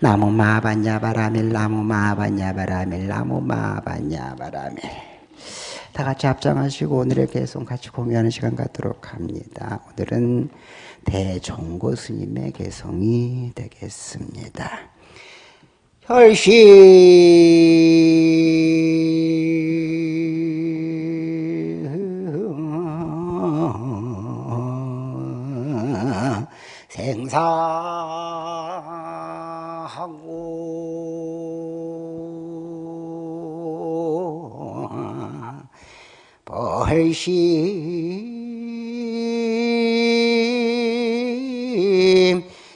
나무 마바냐 바라밀 나무 마바냐 바라밀 나무 마바냐 바라밀 다 같이 합장하시고 오늘의 개송 같이 공유하는 시간 갖도록 합니다. 오늘은 대종고 스님의 개송이 되겠습니다. 혈시 벌심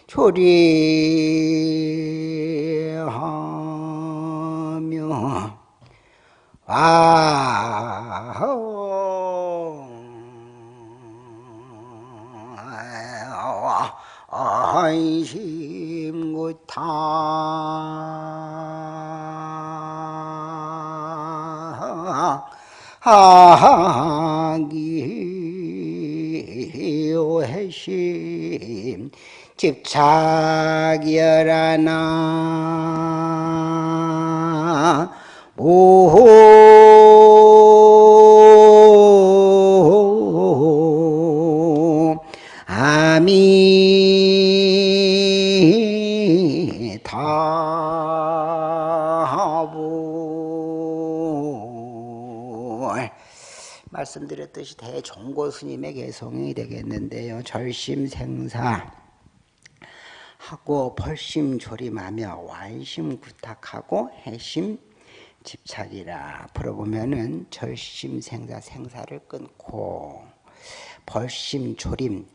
초리 하기해심 집착여라나 오 말씀드렸듯이 대종고 스님의 개성이 되겠는데요. 절심생사 하고 벌심 조림하며 완심 구탁하고 해심 집착이라 풀어보면은 절심 생사 생사를 끊고 벌심 조림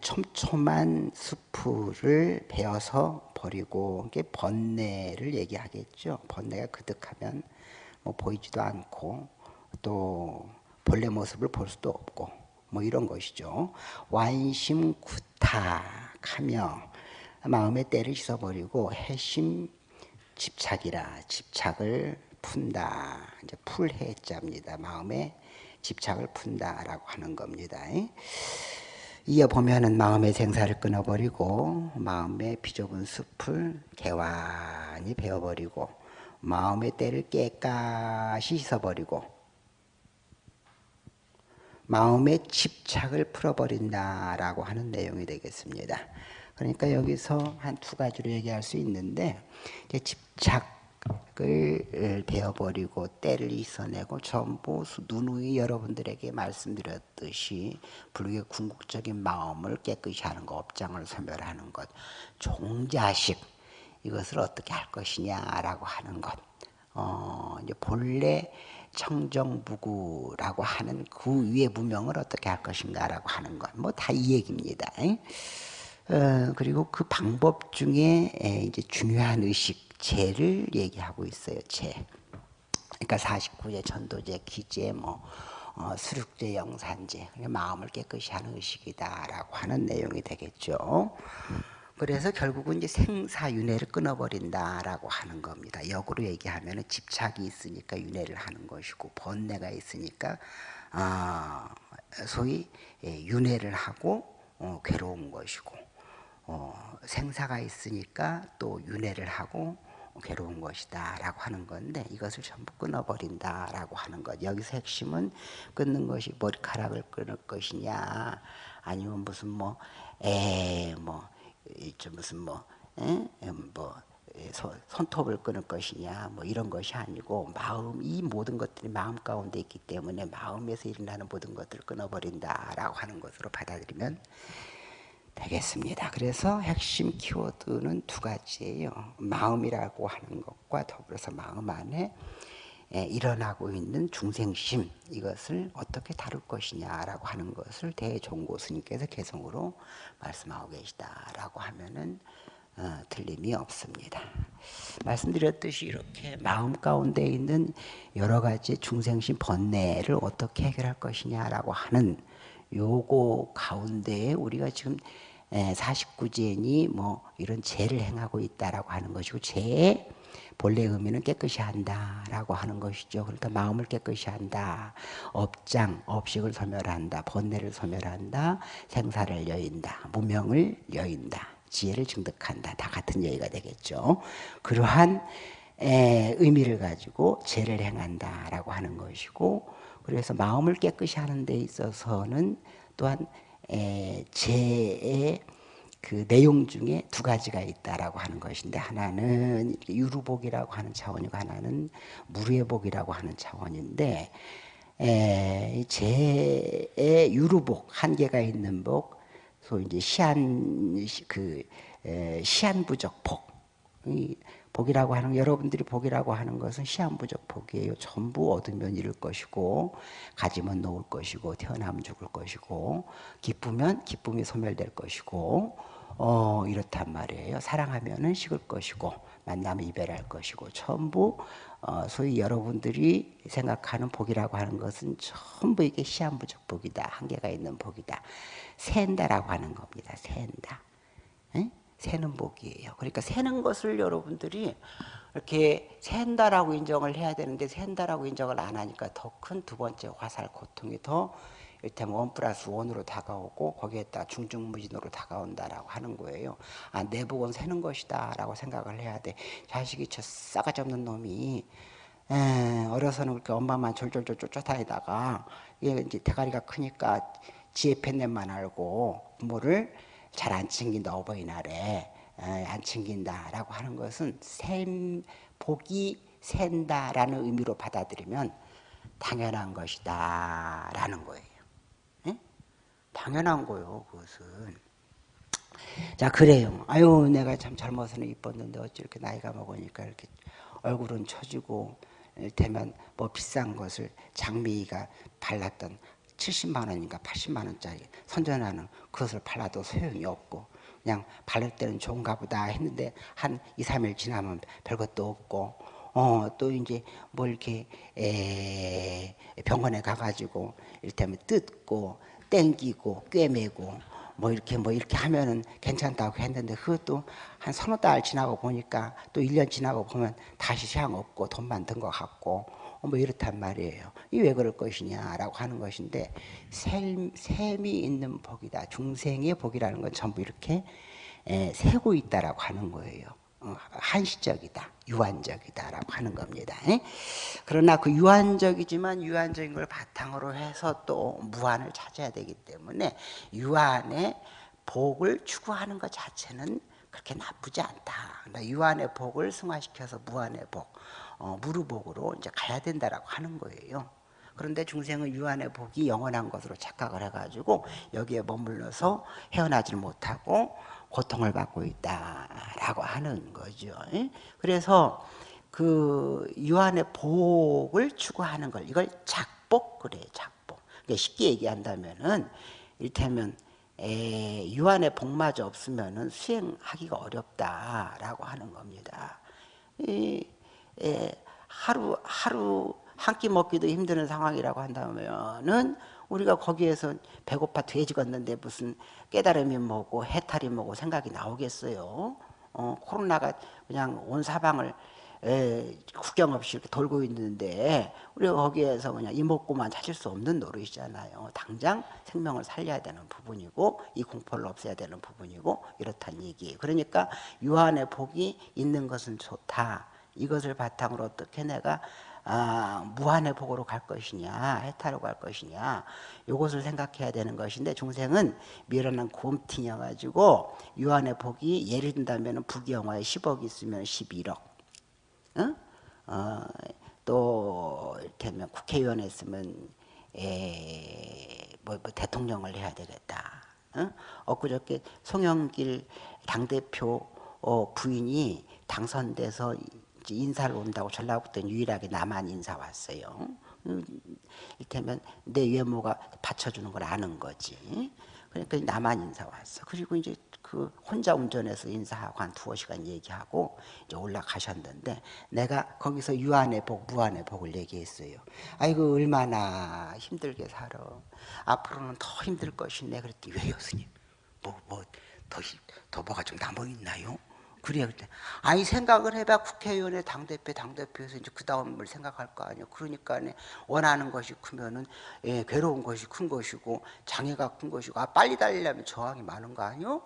촘촘한 수풀을 베어서 버리고 이게 번뇌를 얘기하겠죠. 번뇌가 그득하면 뭐 보이지도 않고 또 본래 모습을 볼 수도 없고 뭐 이런 것이죠. 완심 구탁하며 마음의 때를 씻어버리고 해심 집착이라 집착을 푼다. 이제 풀해자입니다. 마음의 집착을 푼다라고 하는 겁니다. 이어 보면은 마음의 생사를 끊어버리고 마음의 비좁은 숲을 개완히 베어버리고 마음의 때를 깨끗이 씻어버리고 마음의 집착을 풀어버린다라고 하는 내용이 되겠습니다. 그러니까 여기서 한 두 가지로 얘기할 수 있는데 집착을 베어버리고 때를 있어내고 전부 누누이 여러분들에게 말씀드렸듯이 불교의 궁극적인 마음을 깨끗이 하는 것, 업장을 소멸하는 것, 종자식 이것을 어떻게 할 것이냐라고 하는 것. 어, 이제 본래 청정부구라고 하는 그 위의 무명을 어떻게 할 것인가라고 하는 것. 뭐다 이 얘기입니다. 어, 그리고 그 방법 중에 이제 중요한 의식, 재를 얘기하고 있어요. 재. 그러니까 49제, 전도제, 기제, 뭐 어, 수륙제, 영산제, 마음을 깨끗이 하는 의식이다라고 하는 내용이 되겠죠. 그래서 결국은 이제 생사윤회를 끊어버린다라고 하는 겁니다. 역으로 얘기하면 집착이 있으니까 윤회를 하는 것이고 번뇌가 있으니까 어, 소위 윤회를 하고 어, 괴로운 것이고 어, 생사가 있으니까 또 윤회를 하고 괴로운 것이다 라고 하는 건데 이것을 전부 끊어버린다 라고 하는 것 여기서 핵심은 끊는 것이 머리카락을 끊을 것이냐 아니면 무슨 뭐 에뭐 무슨 뭐, 에? 뭐 손톱을 끊을 것이냐 뭐 이런 것이 아니고 마음 이 모든 것들이 마음 가운데 있기 때문에 마음에서 일어나는 모든 것들을 끊어버린다라고 하는 것으로 받아들이면 되겠습니다. 그래서 핵심 키워드는 두 가지예요. 마음이라고 하는 것과 더불어서 마음 안에 일어나고 있는 중생심 이것을 어떻게 다룰 것이냐라고 하는 것을 대종고 스님께서 개성으로 말씀하고 계시다라고 하면은 어, 틀림이 없습니다. 말씀드렸듯이 이렇게 마음 가운데 있는 여러 가지 중생심 번뇌를 어떻게 해결할 것이냐라고 하는 요거 가운데에 우리가 지금 49제니 뭐 이런 죄를 행하고 있다라고 하는 것이고 죄의 본래 의미는 깨끗이 한다라고 하는 것이죠. 그러니까 마음을 깨끗이 한다. 업장, 업식을 소멸한다. 번뇌를 소멸한다. 생사를 여인다. 무명을 여인다. 지혜를 증득한다. 다 같은 얘기가 되겠죠. 그러한 에, 의미를 가지고 죄를 행한다라고 하는 것이고 그래서 마음을 깨끗이 하는 데 있어서는 또한 에, 죄의 그 내용 중에 두 가지가 있다라고 하는 것인데 하나는 유루복이라고 하는 차원이고 하나는 무례복이라고 하는 차원인데 에, 제의 유루복 한계가 있는 복, 소위 이제 시한 그 에, 시한부적 복. 이 복이라고 하는 여러분들이 복이라고 하는 것은 시한부적 복이에요. 전부 얻으면 잃을 것이고 가지면 놓을 것이고 태어나면 죽을 것이고 기쁘면 기쁨이 소멸될 것이고 어 이렇단 말이에요. 사랑하면은 식을 것이고 만나면 이별할 것이고 전부 어, 소위 여러분들이 생각하는 복이라고 하는 것은 전부 이게 시한부적 복이다. 한계가 있는 복이다. 샌다라고 하는 겁니다. 샌다. 에? 새는 복이에요. 그러니까 새는 것을 여러분들이 이렇게 샌다라고 인정을 해야 되는데 샌다라고 인정을 안 하니까 더 큰 두 번째 화살 고통이 더 이를테면 원 플러스 원으로 다가오고 거기에다 중중무진으로 다가온다라고 하는 거예요. 아, 내 복은 새는 것이다 라고 생각을 해야 돼. 자식이 저 싸가지 없는 놈이 에, 어려서는 그렇게 엄마만 졸졸졸 쫓아다니다가 얘 이제 대가리가 크니까 지혜 팬넷만 알고 부모를 잘 안 챙긴다 어버이날에 에, 안 챙긴다라고 하는 것은 샘 복이 샌다라는 의미로 받아들이면 당연한 것이다라는 거예요. 당연한 거요, 그것은. 자, 그래요. 아유, 내가 참 젊어서는 이뻤는데 어찌 이렇게 나이가 먹으니까 이렇게 얼굴은 처지고, 되면 뭐 비싼 것을 장미가 발랐던 70만 원인가 80만 원짜리 선전하는 그것을 발라도 소용이 없고, 그냥 바를 때는 좋은가 보다 했는데 한 2, 3일 지나면 별것도 없고, 어, 또 이제 뭐 이렇게 에, 병원에 가가지고 이를테면 뜯고 땡기고 꿰매고 뭐 이렇게 뭐 이렇게 하면은 괜찮다고 했는데 그것도 한 서너 달 지나고 보니까 또 1년 지나고 보면 다시 소양 없고 돈만 든 것 같고 뭐 이렇단 말이에요. 이 왜 그럴 것이냐라고 하는 것인데 셈, 셈이 있는 복이다. 중생의 복이라는 건 전부 이렇게 에, 세고 있다라고 하는 거예요. 어, 한시적이다, 유한적이다라고 하는 겁니다. 그러나 그 유한적이지만 유한적인 걸 바탕으로 해서 또 무한을 찾아야 되기 때문에 유한의 복을 추구하는 것 자체는 그렇게 나쁘지 않다. 그러니까 유한의 복을 승화시켜서 무한의 복, 어, 무르복으로 이제 가야 된다라고 하는 거예요. 그런데 중생은 유한의 복이 영원한 것으로 착각을 해가지고 여기에 머물러서 헤어나질 못하고 고통을 받고 있다라고 하는 거죠. 그래서 그 유한의 복을 추구하는 걸 이걸 작복 그래 작복. 그러니까 쉽게 얘기한다면은 이를테면 에, 유한의 복마저 없으면은 수행하기가 어렵다라고 하는 겁니다. 이, 에, 하루 하루 한 끼 먹기도 힘드는 상황이라고 한다면은 우리가 거기에서 배고파 돼지 걷는데 무슨 깨달음이 뭐고 해탈이 뭐고 생각이 나오겠어요. 어, 코로나가 그냥 온 사방을 에, 국경 없이 이렇게 돌고 있는데 우리가 거기에서 그냥 이목구만 찾을 수 없는 노릇이잖아요. 당장 생명을 살려야 되는 부분이고 이 공포를 없애야 되는 부분이고 이렇단 얘기예요. 그러니까 유한의 복이 있는 것은 좋다. 이것을 바탕으로 어떻게 내가 아, 무한의 복으로 갈 것이냐 해탈로 갈 것이냐 이것을 생각해야 되는 것인데 중생은 미련한 곰팅여 가지고 유한의 복이 예를 든다면 부귀영화에 10억 있으면 11억 어? 어, 또 이를테면 국회의원 했으면 에, 뭐, 뭐 대통령을 해야 되겠다 어? 엊그저께 송영길 당대표 어, 부인이 당선돼서 인사를 온다고 전라북도는 유일하게 나만 인사 왔어요. 이를테면 내 외모가 받쳐주는 걸 아는 거지. 그러니까 나만 인사 왔어. 그리고 이제 그 혼자 운전해서 인사하고 한 두어 시간 얘기하고 이제 올라가셨는데 내가 거기서 유한의 복, 무한의 복을 얘기했어요. 아이고 얼마나 힘들게 살아. 앞으로는 더 힘들 것이네. 그랬더니 왜요, 스님? 뭐, 뭐, 더, 더 뭐가 좀 남아 있나요? 그래요. 그때 아니 생각을 해봐 국회의원의 당 대표 당 대표에서 이제 그 다음을 생각할 거 아니에요. 그러니까 원하는 것이 크면은 예, 괴로운 것이 큰 것이고 장애가 큰 것이고 아 빨리 달리려면 저항이 많은 거 아니요?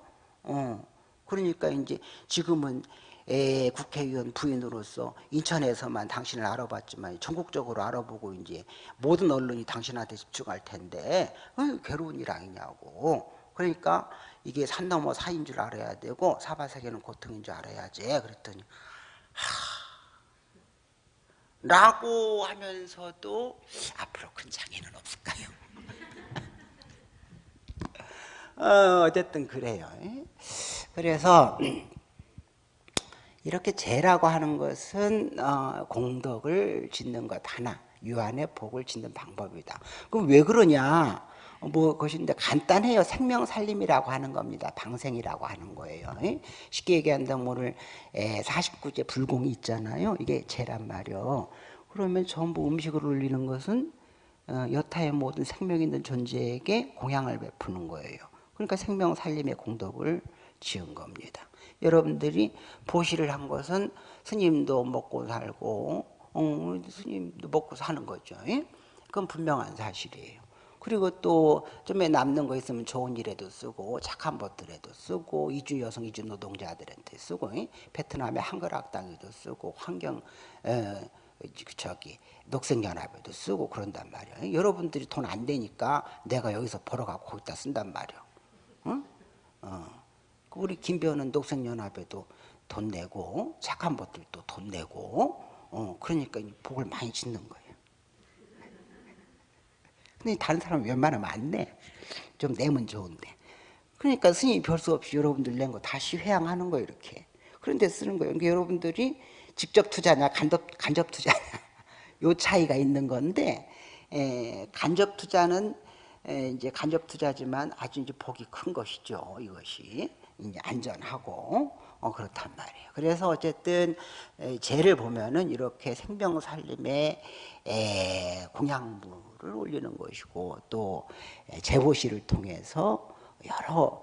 어 그러니까 이제 지금은 에, 국회의원 부인으로서 인천에서만 당신을 알아봤지만 전국적으로 알아보고 이제 모든 언론이 당신한테 집중할 텐데 어, 괴로운 일 아니냐고. 그러니까 이게 산 넘어 사인 줄 알아야 되고 사바세계는 고통인 줄 알아야지. 그랬더니 하, 라고 하면서도 앞으로 큰 장애는 없을까요? 어, 어쨌든 그래요. 그래서 이렇게 죄라고 하는 것은 어, 공덕을 짓는 것 하나, 유한의 복을 짓는 방법이다. 그럼 왜 그러냐? 뭐 것인데 간단해요. 생명 살림이라고 하는 겁니다. 방생이라고 하는 거예요. 쉽게 얘기한다면 오늘 49제 불공이 있잖아요. 이게 죄란 말이요. 그러면 전부 음식을 올리는 것은 어, 여타의 모든 생명 있는 존재에게 공양을 베푸는 거예요. 그러니까 생명 살림의 공덕을 지은 겁니다. 여러분들이 보시를 한 것은 스님도 먹고 살고 어, 스님도 먹고 사는 거죠. 예? 그건 분명한 사실이에요. 그리고 또 좀에 남는 거 있으면 좋은 일에도 쓰고 착한 것들에도 쓰고 이주 여성 이주 노동자들한테 쓰고 예? 베트남의 한글 학당에도 쓰고 환경 에, 저기 녹색연합에도 쓰고 그런단. 예? 여러분들이 돈 안 되니까 내가 여기서 벌어가고 거기다 쓴단 말이에요. 응? 어. 우리 김배우는 녹색연합에도 돈 내고 착한 것들도 돈 내고 어, 그러니까 복을 많이 짓는 거예요. 근데 다른 사람 웬만하면 안 내. 좀 내면 좋은데. 그러니까 스님이 별 수 없이 여러분들 낸 거 다시 회양하는 거예요, 이렇게. 그런데 쓰는 거예요. 그러니까 여러분들이 직접 투자냐, 간접, 간접 투자냐. 요 차이가 있는 건데, 에, 간접 투자는 에, 이제 간접 투자지만 아주 이제 복이 큰 것이죠, 이것이. 이제 안전하고 어, 그렇단 말이에요. 그래서 어쨌든 죄를 보면은 이렇게 생명 살림에 공양물을 올리는 것이고 또 제보시를 통해서 여러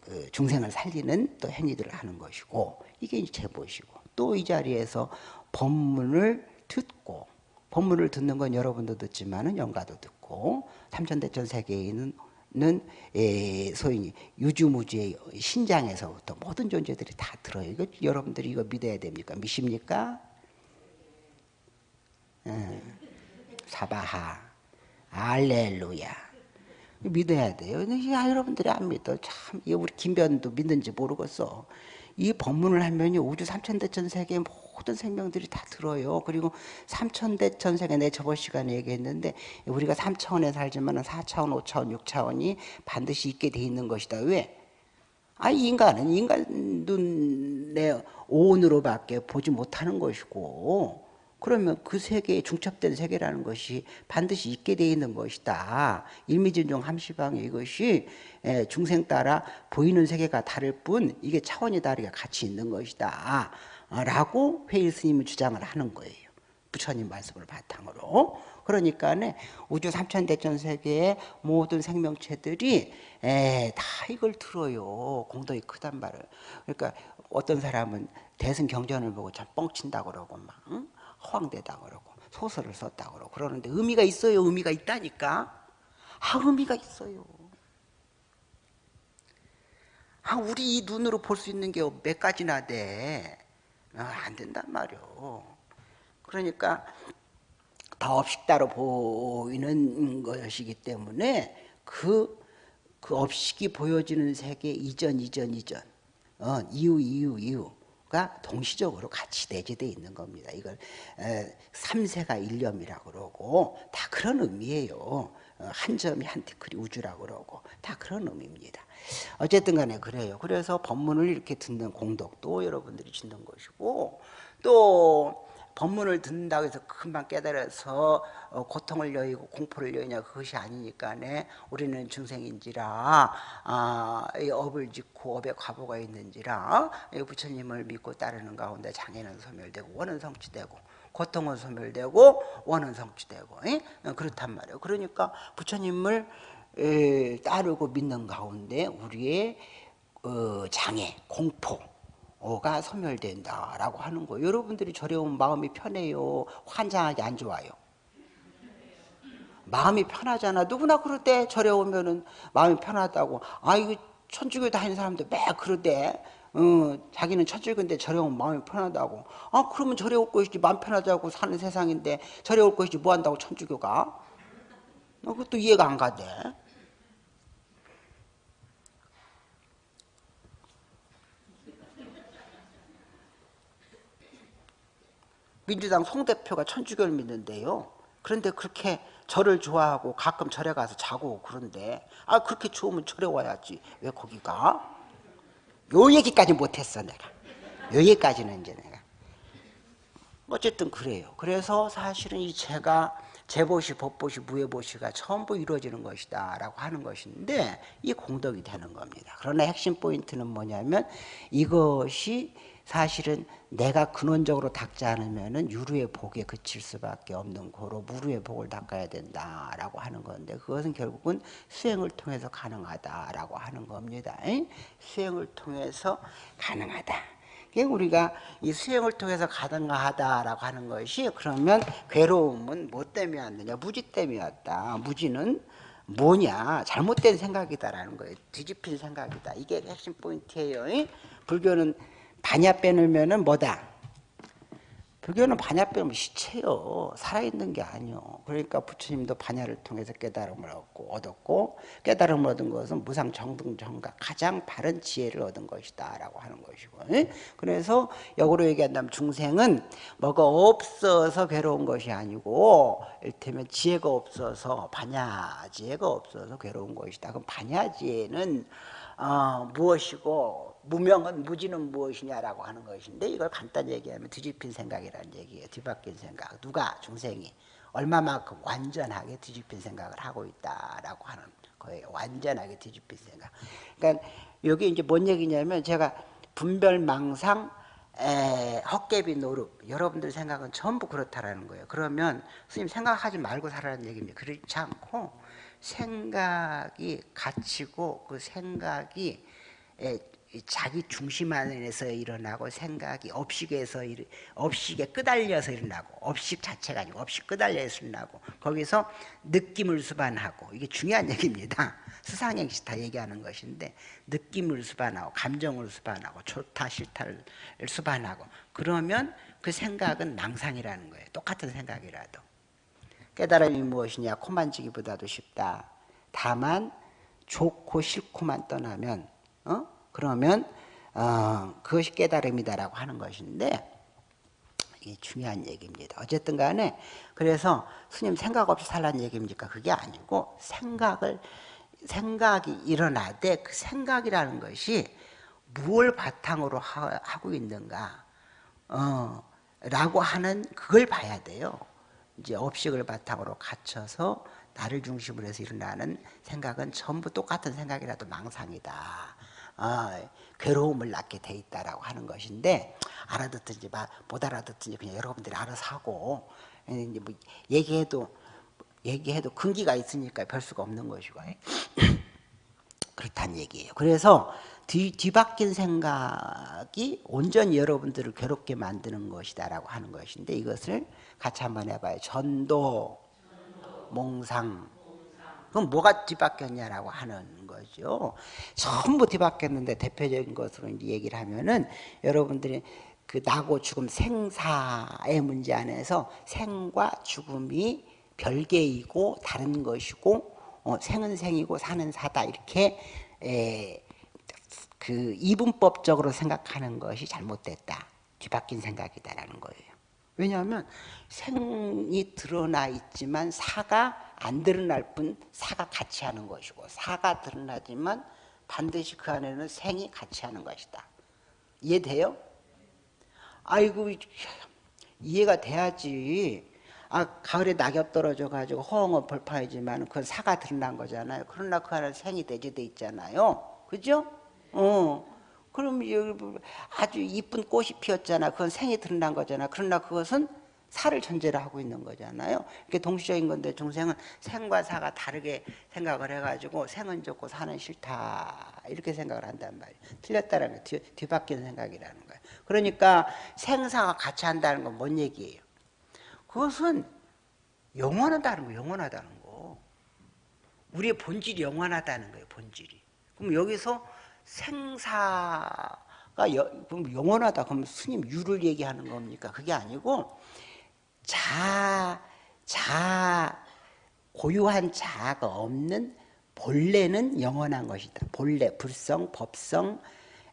그 중생을 살리는 또 행위들을 하는 것이고 이게 제보시고 또 이 자리에서 법문을 듣고 법문을 듣는 건 여러분도 듣지만은 영가도 듣고 삼천대천 세계에는 는 에, 소위 유주무주의 신장에서부터 모든 존재들이 다 들어요. 이거 여러분들이 이거 믿어야 됩니까? 믿습니까? 에, 사바하, 알렐루야. 믿어야 돼요. 야, 여러분들이 안 믿어. 참, 우리 김변도 믿는지 모르겠어. 이 법문을 하면 우주 삼천대천 세계 모든 생명들이 다 들어요. 그리고 삼천대천 세계 내 저번 시간에 얘기했는데 우리가 3차원에 살지만 4차원, 5차원, 6차원이 반드시 있게 돼 있는 것이다. 왜? 아, 인간은 인간 눈의 오온으로밖에 보지 못하는 것이고 그러면 그 세계에 중첩된 세계라는 것이 반드시 있게 되어 있는 것이다. 일미진종 함시방에 이것이 예, 중생 따라 보이는 세계가 다를 뿐 이게 차원이 다르게 같이 있는 것이다. 라고 회일 스님은 주장을 하는 거예요. 부처님 말씀을 바탕으로. 그러니까 우주 삼천대천 세계의 모든 생명체들이 에, 다 이걸 들어요. 공덕이 크단 말을. 그러니까 어떤 사람은 대승 경전을 보고 참 뻥친다 그러고 막 응? 허황되다 그러고 소설을 썼다 그러고 그러는데 의미가 있어요. 의미가 있다니까. 아 의미가 있어요. 아 우리 이 눈으로 볼 수 있는 게 몇 가지나 돼. 아, 안 된단 말이요. 그러니까 다 업식다로 보이는 것이기 때문에 그, 그 업식이 보여지는 세계 이전, 이전, 이전, 어, 이후, 이후, 이후가 동시적으로 같이 내재되어 있는 겁니다. 이걸 에, 삼세가 일념이라고 그러고 다 그런 의미예요. 어, 한 점이 한 티클이 우주라고 그러고 다 그런 의미입니다. 어쨌든 간에 그래요. 그래서 법문을 이렇게 듣는 공덕도 여러분들이 짓는 것이고 또 법문을 듣는다고 해서 금방 깨달아서 어, 고통을 여의고 공포를 여의냐 그것이 아니니까네 우리는 중생인지라 아, 업을 짓고 업에 과보가 있는지라 부처님을 믿고 따르는 가운데 장애는 소멸되고 원은 성취되고 고통은 소멸되고 원은 성취되고 에? 그렇단 말이에요 그러니까 부처님을 따르고 믿는 가운데 우리의 어, 장애, 공포가 소멸된다라고 하는 거예요. 여러분들이 오면 마음이 편해요. 환장하게 안 좋아요. 마음이 편하잖아. 누구나 그럴 때 절에 오면은 마음이 편하다고. 아, 이거 천주교 다니는 사람들 매 그러대. 어, 자기는 절에 오면 마음이 편하다고. 아, 그러면 올 것이지 마음 편하자고 사는 세상인데 올 것이지 뭐 한다고 천주교가? 어, 그것도 이해가 안 가대. 민주당 송 대표가 천주교를 믿는데요. 그런데 그렇게 절을 좋아하고 가끔 절에 가서 자고 그런데 아 그렇게 좋으면 절에 와야지 왜 거기 가? 요 얘기까지 못했어 내가 요 얘기까지는 이제 내가 어쨌든 그래요 그래서 사실은 이 제가 재보시, 법보시, 무예보시가 전부 이루어지는 것이다 라고 하는 것인데 이 공덕이 되는 겁니다 그러나 핵심 포인트는 뭐냐면 이것이 사실은 내가 근원적으로 닦지 않으면 유루의 복에 그칠 수밖에 없는 거로 무루의 복을 닦아야 된다라고 하는 건데 그것은 결국은 수행을 통해서 가능하다라고 하는 겁니다. 수행을 통해서 가능하다. 우리가 이 수행을 통해서 가능하다라고 하는 것이 그러면 괴로움은 뭐 때문에 왔느냐? 무지 때문에 왔다. 무지는 뭐냐? 잘못된 생각이다라는 거예요. 뒤집힌 생각이다. 이게 핵심 포인트예요. 불교는 반야 빼놓으면은 뭐다? 불교는 반야 빼면 시체요. 살아있는 게 아니요. 그러니까 부처님도 반야를 통해서 깨달음을 얻고, 얻었고, 깨달음을 얻은 것은 무상 정등 정각, 가장 바른 지혜를 얻은 것이다. 라고 하는 것이고. 그래서 역으로 얘기한다면 중생은 뭐가 없어서 괴로운 것이 아니고, 일테면 지혜가 없어서, 반야 지혜가 없어서 괴로운 것이다. 그럼 반야 지혜는 어, 무엇이고, 무명은 무지는 무엇이냐라고 하는 것인데 이걸 간단히 얘기하면 뒤집힌 생각이라는 얘기예요. 뒤바뀐 생각. 누가 중생이 얼마만큼 완전하게 뒤집힌 생각을 하고 있다라고 하는 거예요. 완전하게 뒤집힌 생각. 그러니까 여기 이제 뭔 얘기냐면 제가 분별망상 에, 헛개비 노릇 여러분들 생각은 전부 그렇다라는 거예요. 그러면 스님 생각하지 말고 살라는 얘기입니다. 그렇지 않고 생각이 갇히고 그 생각이 에, 자기 중심 안에서 일어나고 생각이 업식에서 업식에 끄달려서 일어나고 업식 자체가 아니고 업식 끄달려서 일어나고 거기서 느낌을 수반하고 이게 중요한 얘기입니다. 수상행시 다 얘기하는 것인데 느낌을 수반하고 감정을 수반하고 좋다 싫다를 수반하고 그러면 그 생각은 망상이라는 거예요. 똑같은 생각이라도 깨달음이 무엇이냐 코 만지기보다도 쉽다. 다만 좋고 싫고만 떠나면 어? 그러면 어, 그것이 깨달음이다라고 하는 것인데 이게 중요한 얘기입니다. 어쨌든 간에 그래서 스님 생각 없이 살라는 얘기입니까? 그게 아니고 생각을 생각이 일어나되 그 생각이라는 것이 무엇 바탕으로 하, 고 있는가 어, 라고 하는 그걸 봐야 돼요. 이제 업식을 바탕으로 갖춰서 나를 중심으로 해서 일어나는 생각은 전부 똑같은 생각이라도 망상이다. 어, 괴로움을 낳게 돼 있다라고 하는 것인데 알아듣든지 못 알아듣든지 그냥 여러분들이 알아서 하고 이제 뭐 얘기해도 얘기해도 근기가 있으니까 별 수가 없는 것이고 그렇다는 얘기예요. 그래서 뒤, 뒤바뀐 생각이 온전히 여러분들을 괴롭게 만드는 것이다라고 하는 것인데 이것을 같이 한번 해봐요. 전도, 몽상. 그럼 뭐가 뒤바뀌었냐라고 하는 거죠. 전부 뒤바뀌었는데 대표적인 것으로 이제 얘기를 하면은 여러분들이 그 나고 죽음 생사의 문제 안에서 생과 죽음이 별개이고 다른 것이고 어, 생은 생이고 사는 사다 이렇게 에, 그 이분법적으로 생각하는 것이 잘못됐다. 뒤바뀐 생각이다라는 거예요. 왜냐하면 생이 드러나 있지만 사가 안 드러날 뿐 사가 같이 하는 것이고 사가 드러나지만 반드시 그 안에는 생이 같이 하는 것이다. 이해돼요? 아이고 이해가 돼야지. 아 가을에 낙엽 떨어져 가지고 허응은 벌파이지만 그건 사가 드러난 거잖아요. 그러나 그 안에 생이 대지돼 있잖아요. 그죠? 어. 그럼 아주 이쁜 꽃이 피었잖아. 그건 생이 드러난 거잖아. 그러나 그것은 사를 전제로 하고 있는 거잖아요. 이게 동시적인 건데 중생은 생과 사가 다르게 생각을 해가지고 생은 좋고 사는 싫다 이렇게 생각을 한단 말이에요. 틀렸다는 거 뒤, 뒤바뀌는 생각이라는 거예요. 그러니까 생사가 같이 한다는 건 뭔 얘기예요? 그것은 영원하다는 거, 영원하다는 거. 우리의 본질이 영원하다는 거예요, 본질이. 그럼 여기서 생사가 여, 그럼 영원하다. 그럼 스님 유를 얘기하는 겁니까? 그게 아니고 자, 자, 고유한 자가 없는 본래는 영원한 것이다. 본래, 불성, 법성,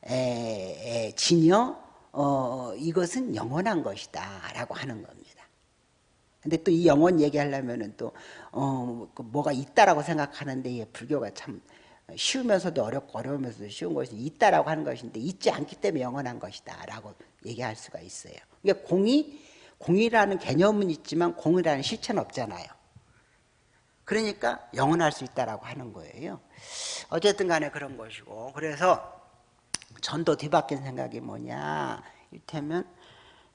에, 에, 진여, 어, 이것은 영원한 것이다. 라고 하는 겁니다. 근데 또 이 영원 얘기하려면은 또, 어, 그 뭐가 있다라고 생각하는데, 불교가 참 쉬우면서도 어렵고 어려우면서도 쉬운 것이 있다라고 하는 것인데, 있지 않기 때문에 영원한 것이다. 라고 얘기할 수가 있어요. 그러니까 공이, 공이라는 개념은 있지만 공이라는 실체는 없잖아요. 그러니까 영원할 수 있다라고 하는 거예요. 어쨌든 간에 그런 것이고, 그래서 전도 뒤바뀐 생각이 뭐냐 이를테면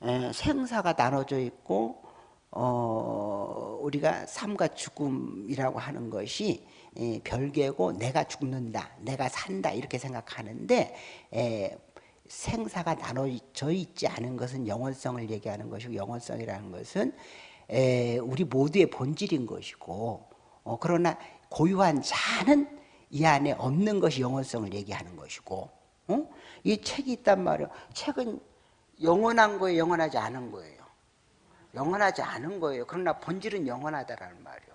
에, 생사가 나눠져 있고 어, 우리가 삶과 죽음이라고 하는 것이 에, 별개고 내가 죽는다 내가 산다 이렇게 생각하는데 에, 생사가 나눠져 있지 않은 것은 영원성을 얘기하는 것이고 영원성이라는 것은 에, 우리 모두의 본질인 것이고 어, 그러나 고유한 자는 이 안에 없는 것이 영원성을 얘기하는 것이고 어? 이 책이 있단 말이에요. 책은 영원한 거예요, 영원하지 않은 거예요. 영원하지 않은 거예요. 그러나 본질은 영원하다라는 말이에요.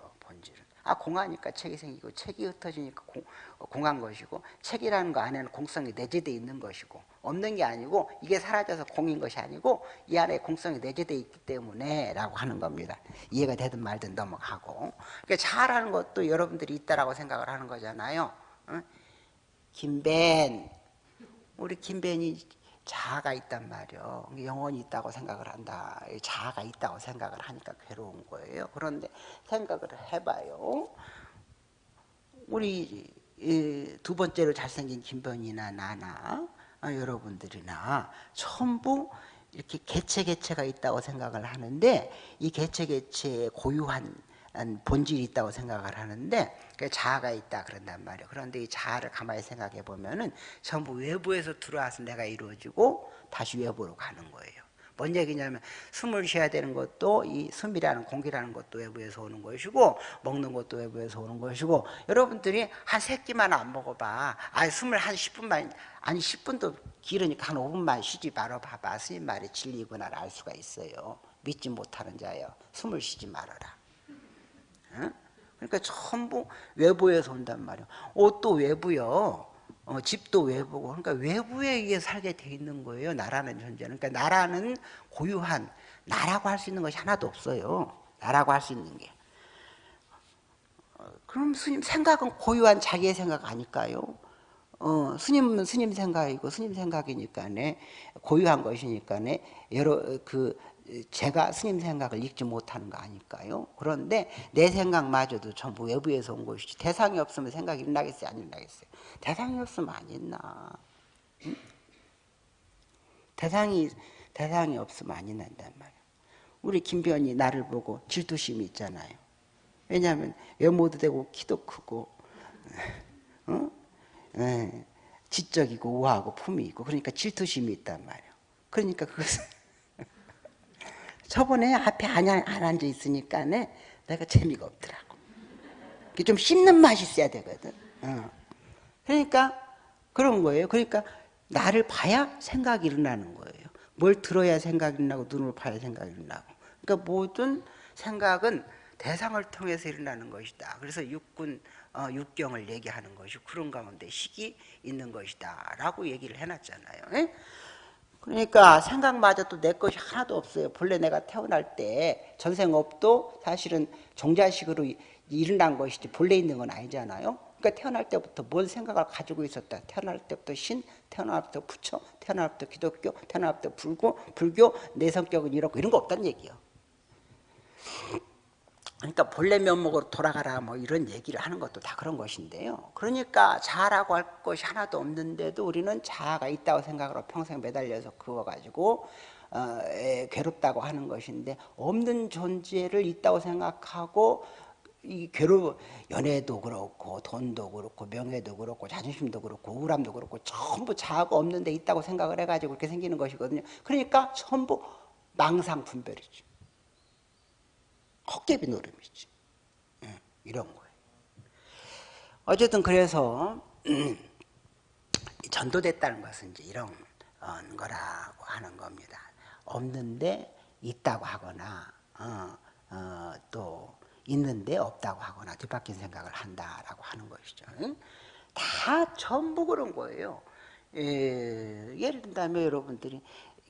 아 공하니까 책이 생기고 책이 흩어지니까 공, 공한 것이고 책이라는 거 안에는 공성이 내재되어 있는 것이고 없는 게 아니고 이게 사라져서 공인 것이 아니고 이 안에 공성이 내재되어 있기 때문에 라고 하는 겁니다. 이해가 되든 말든 넘어가고 그러니까 잘하는 것도 여러분들이 있다라고 생각을 하는 거잖아요. 어? 김벤 우리 김벤이 자아가 있단 말이요. 영혼이 있다고 생각을 한다. 자아가 있다고 생각을 하니까 괴로운 거예요. 그런데 생각을 해봐요. 우리 두 번째로 잘생긴 김변이나 나나 어, 여러분들이나 전부 이렇게 개체 개체가 있다고 생각을 하는데 이 개체 개체의 고유한 본질이 있다고 생각을 하는데 자아가 있다 그런단 말이에요. 그런데 이 자아를 가만히 생각해 보면은 전부 외부에서 들어와서 내가 이루어지고 다시 외부로 가는 거예요. 뭔 얘기냐면 숨을 쉬어야 되는 것도 이 숨이라는 공기라는 것도 외부에서 오는 것이고 먹는 것도 외부에서 오는 것이고 여러분들이 한 세 끼만 안 먹어봐 아 숨을 한 10분만 아니 10분도 길으니까 한 5분만 쉬지 말아 봐봐 스님 말이 진리구나를 알 수가 있어요 믿지 못하는 자여 숨을 쉬지 말아라 응? 그러니까 전부 외부에서 온단 말이에요 옷도 외부요. 어, 집도 외부고. 그러니까 외부에 의해 살게 돼 있는 거예요 나라는 존재는. 그러니까 나라는 고유한 나라고 할 수 있는 것이 하나도 없어요. 나라고 할 수 있는 게. 어, 그럼 스님 생각은 고유한 자기의 생각 아닐까요? 어, 스님은 스님 생각이고 스님 생각이니까네. 고유한 것이니까네. 여러 그 제가 스님 생각을 읽지 못하는 거 아닐까요? 그런데 내 생각마저도 전부 외부에서 온 것이지 대상이 없으면 생각이 일나겠어요? 안 일나겠어요? 대상이 없으면 안 응? 대상이 대상이 없으면 안 일난단 말이야 우리 김변이 나를 보고 질투심이 있잖아요 왜냐하면 외모도 되고 키도 크고 어? 에, 지적이고 우아하고 품이 있고 그러니까 질투심이 있단 말이에요 그러니까 그것은 저번에 앞에 안, 안 앉아 있으니까 내가 재미가 없더라고. 좀 씹는 맛이 있어야 되거든. 어. 그러니까 그런 거예요. 그러니까 나를 봐야 생각이 일어나는 거예요. 뭘 들어야 생각이 일어나고 눈을 봐야 생각이 일어나고. 그러니까 모든 생각은 대상을 통해서 일어나는 것이다. 그래서 육군, 어, 육경을 얘기하는 것이 그런 가운데 식이 있는 것이다. 라고 얘기를 해놨잖아요. 에? 그러니까 생각마저도 내 것이 하나도 없어요. 본래 내가 태어날 때 전생업도 사실은 종자식으로 일어난 것이지 본래 있는 건 아니잖아요. 그러니까 태어날 때부터 뭔 생각을 가지고 있었다. 태어날 때부터 신, 태어날 때부터 부처, 태어날 때부터 기독교, 태어날 때부터 불교, 불교, 내 성격은 이렇고 이런 거 없다는 얘기예요. 그러니까 본래 면목으로 돌아가라 뭐 이런 얘기를 하는 것도 다 그런 것인데요. 그러니까 자아라고 할 것이 하나도 없는데도 우리는 자아가 있다고 생각으로 평생 매달려서 그어가지고 어, 에, 괴롭다고 하는 것인데 없는 존재를 있다고 생각하고 이 괴로 연애도 그렇고 돈도 그렇고 명예도 그렇고 자존심도 그렇고 우울함도 그렇고 전부 자아가 없는데 있다고 생각을 해가지고 그렇게 생기는 것이거든요. 그러니까 전부 망상 분별이죠. 헛개비 노름이지. 예, 이런 거예요. 어쨌든 그래서 전도됐다는 것은 이제 이런 어, 거라고 하는 겁니다. 없는데 있다고 하거나 어, 어, 또 있는데 없다고 하거나 뒤바뀐 생각을 한다라고 하는 것이죠. 다 전부 그런 거예요. 예, 예를 든다면 여러분들이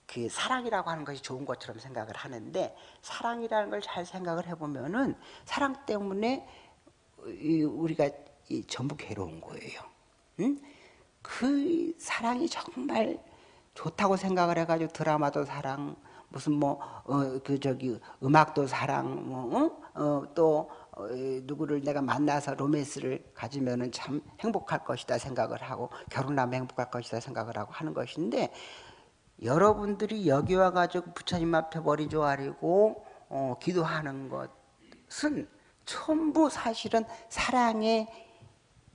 그 사랑이라고 하는 것이 좋은 것처럼 생각을 하는데 사랑이라는 걸 잘 생각을 해보면은 사랑 때문에 우리가 전부 괴로운 거예요. 응? 그 사랑이 정말 좋다고 생각을 해가지고 드라마도 사랑, 무슨 뭐그 어, 저기 음악도 사랑, 뭐또 어, 어, 누구를 내가 만나서 로맨스를 가지면은 참 행복할 것이다 생각을 하고 결혼하면 행복할 것이다 생각을 하고 하는 것인데 여러분들이 여기 와 가지고 부처님 앞에 머리 조아리고 어, 기도하는 것은 전부 사실은 사랑의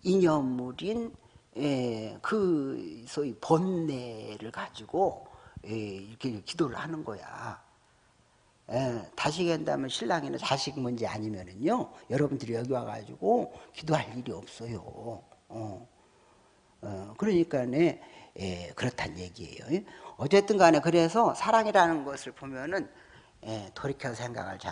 이념물인 예, 그 소위 번뇌를 가지고 예, 이렇게 기도를 하는 거야. 예, 다시 얘기한다면 신랑이나 자식 문제 아니면은요, 여러분들이 여기 와가지고 기도할 일이 없어요. 어. 어, 그러니까 예, 그렇단 얘기예요. 어쨌든 간에 그래서 사랑이라는 것을 보면은 예, 돌이켜 생각을 잘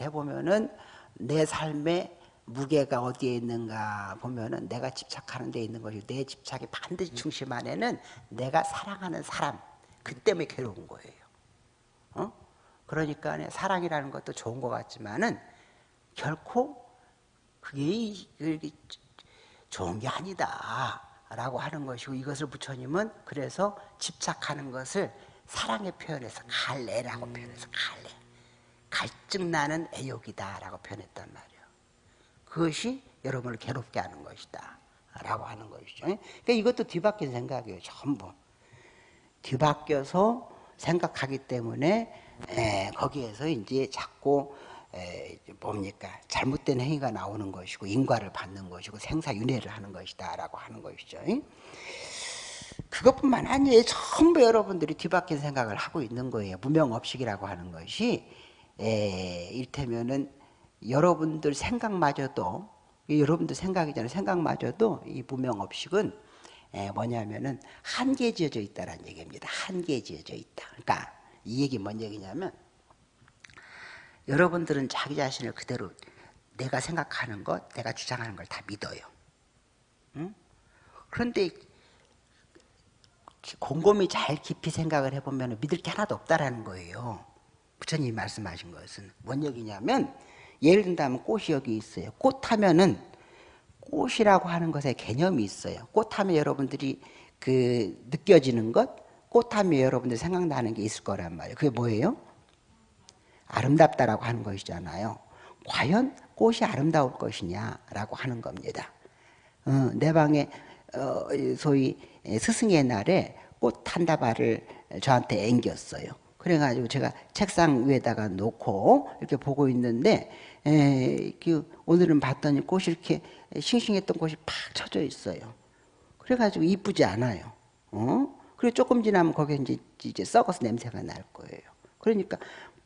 해보면은 내 삶의 무게가 어디에 있는가 보면은 내가 집착하는 데 있는 것이 내 집착이 반드시 중심 안에는 내가 사랑하는 사람 그 때문에 괴로운 거예요. 어? 그러니까 사랑이라는 것도 좋은 것 같지만은 결코 그게 좋은 게 아니다. 라고 하는 것이고 이것을 부처님은 그래서 집착하는 것을 사랑의 표현에서 갈래라고 표현해서 갈래. 갈증 나는 애욕이다 라고 표현했단 말이에요. 그것이 여러분을 괴롭게 하는 것이다. 라고 하는 것이죠. 그러니까 이것도 뒤바뀐 생각이에요. 전부. 뒤바뀌어서 생각하기 때문에 에, 거기에서 이제 자꾸 에, 뭡니까 잘못된 행위가 나오는 것이고 인과를 받는 것이고 생사윤회를 하는 것이다라고 하는 것이죠. 그것뿐만 아니에요. 전부 여러분들이 뒤바뀐 생각을 하고 있는 거예요. 무명업식이라고 하는 것이 에, 일테면은 여러분들 생각마저도 여러분들 생각이잖아요. 생각마저도 이 무명업식은 에, 뭐냐면은 한계 지어져 있다라는 얘기입니다. 한계 지어져 있다. 그러니까 이 얘기 뭔 얘기냐면 여러분들은 자기 자신을 그대로 내가 생각하는 것, 내가 주장하는 걸 다 믿어요. 응? 그런데 곰곰이 잘 깊이 생각을 해보면 믿을 게 하나도 없다라는 거예요. 부처님이 말씀하신 것은 뭔 얘기냐면 예를 든다면 꽃이 여기 있어요. 꽃 하면은 꽃이라고 하는 것에 개념이 있어요. 꽃 하면 여러분들이 그 느껴지는 것, 꽃 하면 여러분들 생각나는 게 있을 거란 말이에요. 그게 뭐예요? 아름답다라고 하는 것이잖아요. 과연 꽃이 아름다울 것이냐라고 하는 겁니다. 어, 내 방에 어, 소위 스승의 날에 꽃 한 다발을 저한테 앵겼어요. 그래가지고 제가 책상 위에다가 놓고 이렇게 보고 있는데 에, 그 오늘은 봤더니 꽃이 이렇게 싱싱했던 꽃이 팍 쳐져 있어요. 그래가지고 이쁘지 않아요. 어? 그리고 조금 지나면 거기에 이제, 이제 썩어서 냄새가 날 거예요. 그러니까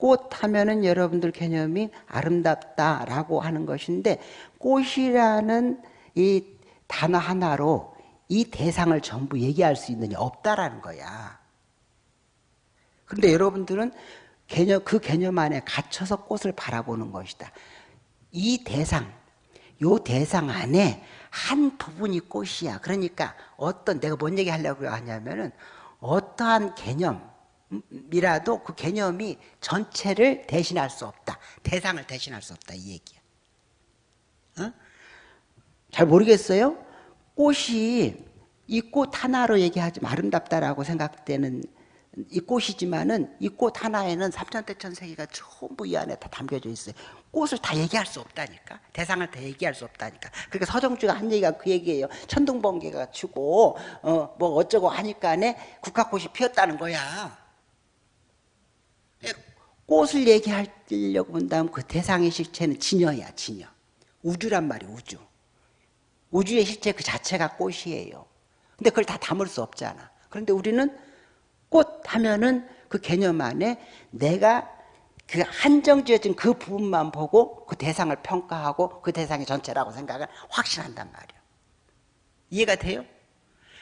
꽃 하면은 여러분들 개념이 아름답다라고 하는 것인데 꽃이라는 이 단어 하나로 이 대상을 전부 얘기할 수 있느냐 없다라는 거야. 그런데 여러분들은 개념 그 개념 안에 갇혀서 꽃을 바라보는 것이다. 이 대상, 요 대상 안에 한 부분이 꽃이야. 그러니까 어떤 내가 뭔 얘기 하려고 하냐면은 어떠한 개념 이라도 그 개념이 전체를 대신할 수 없다. 대상을 대신할 수 없다. 이 얘기야. 어? 잘 모르겠어요? 꽃이 이 꽃 하나로 얘기하지 아름답다라고 생각되는 이 꽃이지만은 이 꽃 하나에는 삼천대천 세계가 전부 이 안에 다 담겨져 있어요. 꽃을 다 얘기할 수 없다니까. 대상을 다 얘기할 수 없다니까. 그러니까 서정주가 한 얘기가 그 얘기예요. 천둥번개가 치고 어, 뭐 어쩌고 하니까네 국화꽃이 피었다는 거야. 꽃을 얘기하려고 본다면 그 대상의 실체는 진여야 진여. 우주란 말이에요 우주. 우주의 실체 그 자체가 꽃이에요. 근데 그걸 다 담을 수 없잖아. 그런데 우리는 꽃 하면은 그 개념 안에 내가 그 한정지어진 그 부분만 보고 그 대상을 평가하고 그 대상이 전체라고 생각을 확신한단 말이에요 이해가 돼요?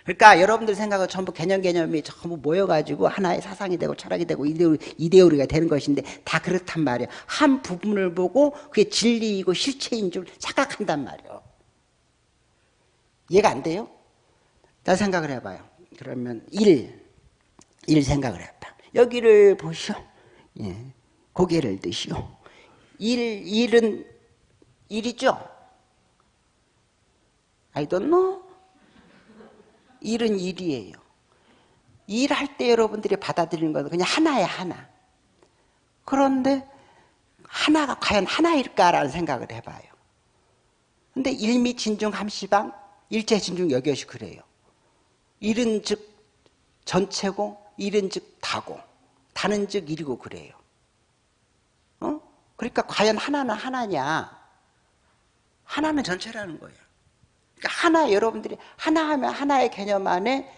그러니까 여러분들 생각은 전부 개념 개념이 전부 모여가지고 하나의 사상이 되고 철학이 되고 이데오, 이데올리가 되는 것인데 다 그렇단 말이에요. 한 부분을 보고 그게 진리이고 실체인 줄 착각한단 말이에요. 이해가 안 돼요? 자 생각을 해봐요. 그러면 일, 일 생각을 해봐. 여기를 보시오. 예, 고개를 드시오. 일, 일은 일이죠? I don't know. 일은 일이에요. 일할 때 여러분들이 받아들이는 것은 그냥 하나야 하나. 그런데 하나가 과연 하나일까라는 생각을 해봐요. 근데 일미 진중 함시방 일체 진중 여겨시 그래요. 일은 즉 전체고 일은 즉 다고 다는 즉 일이고 그래요. 어? 그러니까 과연 하나는 하나냐? 하나는 전체라는 거예요. 하나 여러분들이 하나 하면 하나의 개념 안에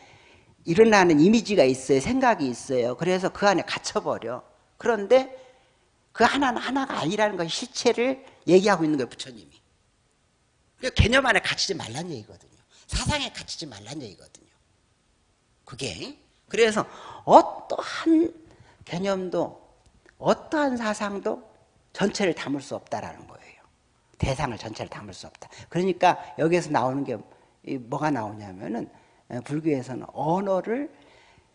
일어나는 이미지가 있어요. 생각이 있어요. 그래서 그 안에 갇혀버려. 그런데 그 하나는 하나가 아니라는 것 실체를 얘기하고 있는 거예요. 부처님이. 그러니까 개념 안에 갇히지 말란 얘기거든요. 사상에 갇히지 말란 얘기거든요. 그게. 그래서 어떠한 개념도 어떠한 사상도 전체를 담을 수 없다라는 거예요. 대상을 전체를 담을 수 없다. 그러니까 여기에서 나오는 게 뭐가 나오냐면은 불교에서는 언어를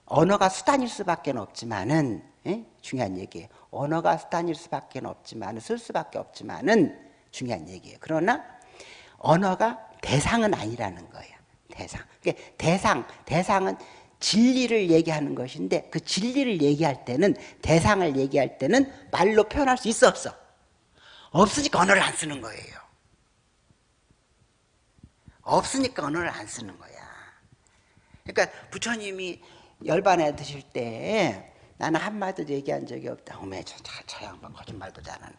언어가 수단일 수밖에 없지만은 예? 중요한 얘기예요. 언어가 수단일 수밖에 없지만은 쓸 수밖에 없지만은 중요한 얘기예요. 그러나 언어가 대상은 아니라는 거예요. 대상. 그러니까 대상, 대상은 진리를 얘기하는 것인데 그 진리를 얘기할 때는 대상을 얘기할 때는 말로 표현할 수 있어 없어? 없으니까 언어를 안 쓰는 거예요. 없으니까 언어를 안 쓰는 거야. 그러니까 부처님이 열반에 드실 때 나는 한마디도 얘기한 적이 없다. 어메 저, 저, 저 양반 거짓말도 잘하네.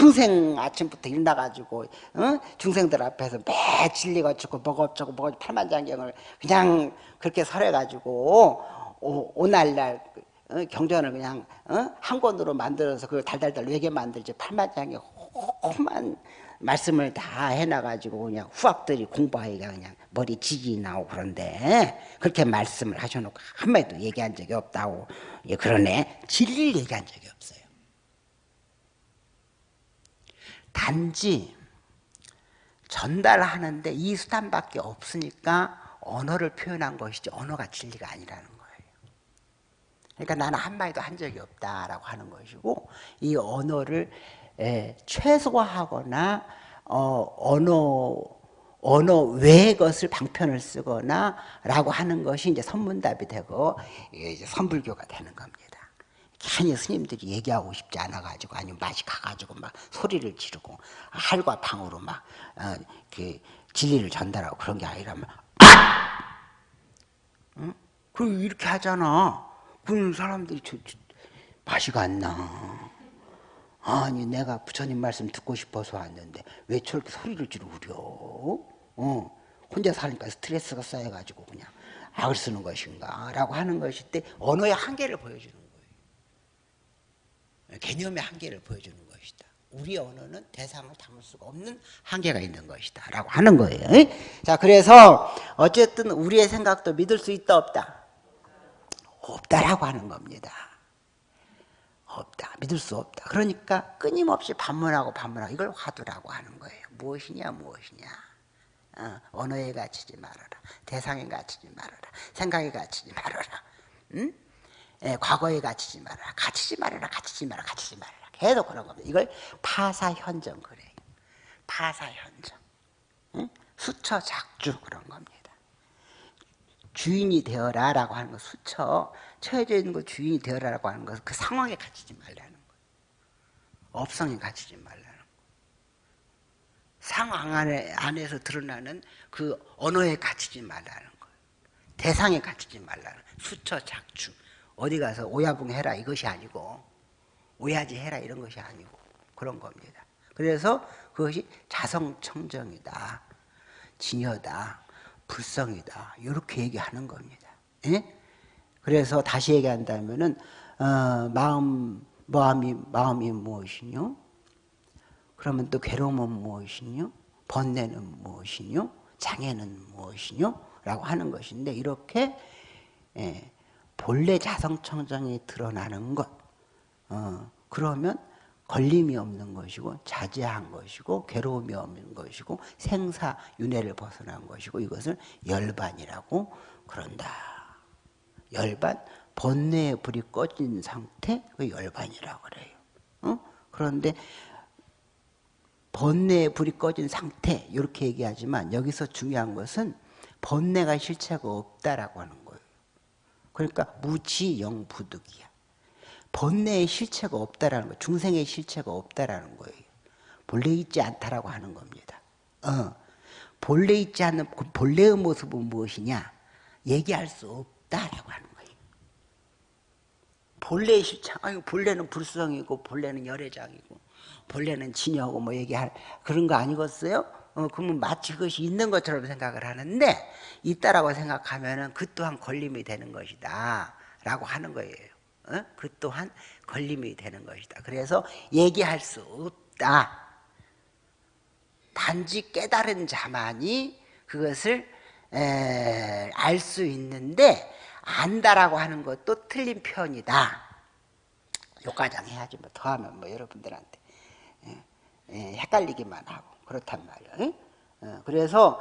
평생 아침부터 일 나가지고 어? 중생들 앞에서 매 진리가 어쩌고 뭐가 어쩌고 뭐가 팔만장경을 그냥 그렇게 설해가지고 오, 오날날 어? 경전을 그냥 어? 한 권으로 만들어서 그걸 달달달 외게 만들지 팔만장경 험한 말씀을 다 해놔가지고 그냥 후학들이 공부하기가 그냥 머리 지지 나오고 그런데 그렇게 말씀을 하셔놓고 한마디도 얘기한 적이 없다고 예, 그러네 진리를 얘기한 적이 없어요 단지 전달하는데 이 수단밖에 없으니까 언어를 표현한 것이지 언어가 진리가 아니라는 거예요 그러니까 나는 한마디도 한 적이 없다라고 하는 것이고 이 언어를 예, 최소화하거나 어, 언어 언어 외의 것을 방편을 쓰거나 라고 하는 것이 이제 선문답이 되고 이제 선불교가 되는 겁니다. 괜히 스님들이 얘기하고 싶지 않아 가지고 아니면 맛이 가 가지고 막 소리를 지르고 할과 방으로 막그 어, 진리를 전달하고 그런 게 아니라면 아! 응? 그리고 이렇게 하잖아. 그런 사람들이 저, 저, 맛이 안 나. 아니 내가 부처님 말씀 듣고 싶어서 왔는데 왜 저렇게 소리를 지르려 어, 혼자 사니까 스트레스가 쌓여가지고 그냥 악을 쓰는 것인가? 라고 하는 것일 때 언어의 한계를 보여주는 거예요. 개념의 한계를 보여주는 것이다. 우리 언어는 대상을 담을 수가 없는 한계가 있는 것이다. 라고 하는 거예요. 자 그래서 어쨌든 우리의 생각도 믿을 수 있다 없다 없다라고 하는 겁니다 없다. 믿을 수 없다. 그러니까 끊임없이 반문하고 반문하고 이걸 화두라고 하는 거예요. 무엇이냐 무엇이냐. 어, 언어에 갇히지 말아라. 대상에 갇히지 말아라. 생각에 갇히지 말아라. 응? 예, 과거에 갇히지 말아라. 갇히지 말아라. 갇히지 말아라. 갇히지 말아라. 계속 그런 겁니다. 이걸 파사현정 그래요. 파사현정. 응? 수처 작주 그런 겁니다. 주인이 되어라 라고 하는 거 수처 처해져 있는 거 주인이 되어라 라고 하는 것은 그 상황에 갇히지 말라는 거예요. 업성에 갇히지 말라는 거예요. 상황 안에, 안에서 드러나는 그 언어에 갇히지 말라는 거예요. 대상에 갇히지 말라는 수처 작주 어디 가서 오야붕 해라 이것이 아니고 오야지 해라 이런 것이 아니고 그런 겁니다. 그래서 그것이 자성청정이다. 진여다. 불성이다. 이렇게 얘기하는 겁니다. 예? 그래서 다시 얘기한다면은 어, 마음 마음이 마음이 무엇이뇨? 그러면 또 괴로움은 무엇이뇨? 번뇌는 무엇이뇨? 장애는 무엇이뇨? 라고 하는 것인데 이렇게 예, 본래 자성청정이 드러나는 것 어, 그러면 걸림이 없는 것이고 자제한 것이고 괴로움이 없는 것이고 생사 윤회를 벗어난 것이고 이것을 열반이라고 그런다. 열반 번뇌의 불이 꺼진 상태 그 열반이라고 그래요. 어? 그런데 번뇌의 불이 꺼진 상태 이렇게 얘기하지만 여기서 중요한 것은 번뇌가 실체가 없다라고 하는 거예요. 그러니까 무지영부득이야. 번뇌의 실체가 없다라는 거, 중생의 실체가 없다라는 거예요. 본래 있지 않다라고 하는 겁니다. 어, 본래 있지 않는 그 본래의 모습은 무엇이냐? 얘기할 수 없다라고 하는 거예요. 본래의 실체, 아니 본래는 불성이고 본래는 열애장이고 본래는 진여고 뭐 얘기할 그런 거 아니겠어요? 어, 그러면 마치 그것이 있는 것처럼 생각을 하는데 있다라고 생각하면 은 그 또한 걸림이 되는 것이다 라고 하는 거예요. 어? 그 또한 걸림이 되는 것이다. 그래서 얘기할 수 없다. 단지 깨달은 자만이 그것을 알 수 있는데 안다라고 하는 것도 틀린 편이다. 요과장 해야지 뭐 더하면 뭐 여러분들한테 예, 예, 헷갈리기만 하고 그렇단 말이에요. 어, 그래서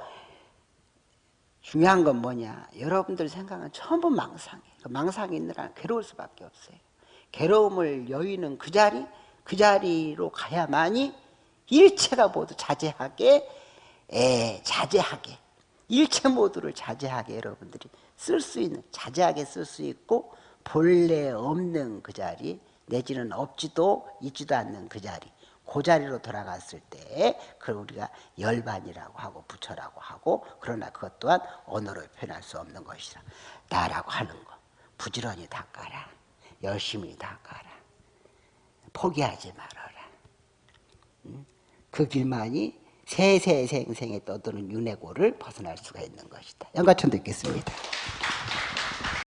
중요한 건 뭐냐? 여러분들 생각은 전부 망상이에요. 그 망상이 있느라 괴로울 수밖에 없어요. 괴로움을 여의는 그 자리, 그 자리로 가야만이 일체가 모두 자제하게, 에, 자제하게, 일체 모두를 자제하게 여러분들이 쓸 수 있는, 자제하게 쓸 수 있고, 본래 없는 그 자리, 내지는 없지도 있지도 않는 그 자리, 그 자리로 돌아갔을 때 그걸 우리가 열반이라고 하고 부처라고 하고 그러나 그것 또한 언어로 표현할 수 없는 것이라 나라고 하는 거. 부지런히 닦아라. 열심히 닦아라. 포기하지 말아라. 그 길만이 세세생생에 떠도는 윤회고를 벗어날 수가 있는 것이다. 연가천 듣겠습니다